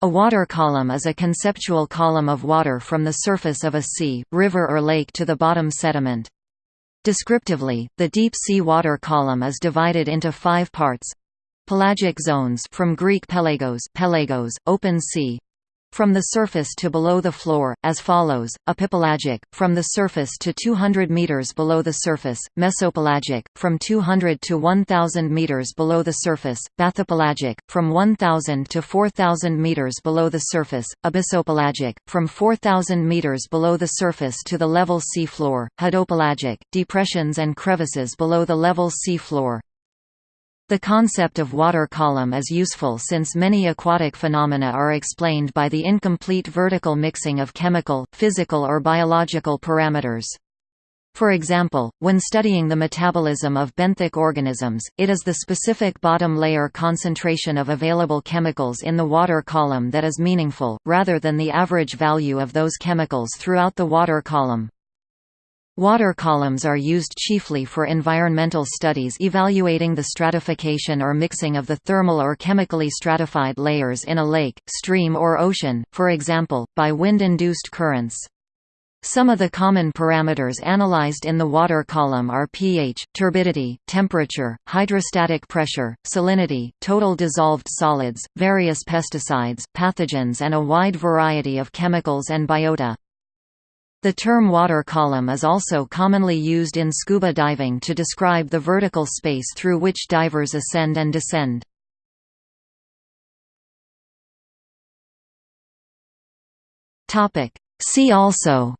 A water column is a conceptual column of water from the surface of a sea, river or lake to the bottom sediment. Descriptively, the deep sea water column is divided into five parts. Pelagic zones from Greek pelagos, pelagos open sea, from the surface to below the floor, as follows, epipelagic, from the surface to 200 meters below the surface, mesopelagic, from 200 to 1000 meters below the surface, bathypelagic, from 1000 to 4000 meters below the surface, abyssopelagic, from 4000 meters below the surface to the level sea floor, hadopelagic, depressions and crevices below the level sea floor, the concept of water column is useful since many aquatic phenomena are explained by the incomplete vertical mixing of chemical, physical or biological parameters. For example, when studying the metabolism of benthic organisms, it is the specific bottom layer concentration of available chemicals in the water column that is meaningful, rather than the average value of those chemicals throughout the water column. Water columns are used chiefly for environmental studies evaluating the stratification or mixing of the thermal or chemically stratified layers in a lake, stream or ocean, for example, by wind-induced currents. Some of the common parameters analyzed in the water column are pH, turbidity, temperature, hydrostatic pressure, salinity, total dissolved solids, various pesticides, pathogens and a wide variety of chemicals and biota. The term water column is also commonly used in scuba diving to describe the vertical space through which divers ascend and descend. See also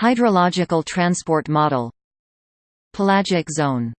Hydrological transport model Pelagic zone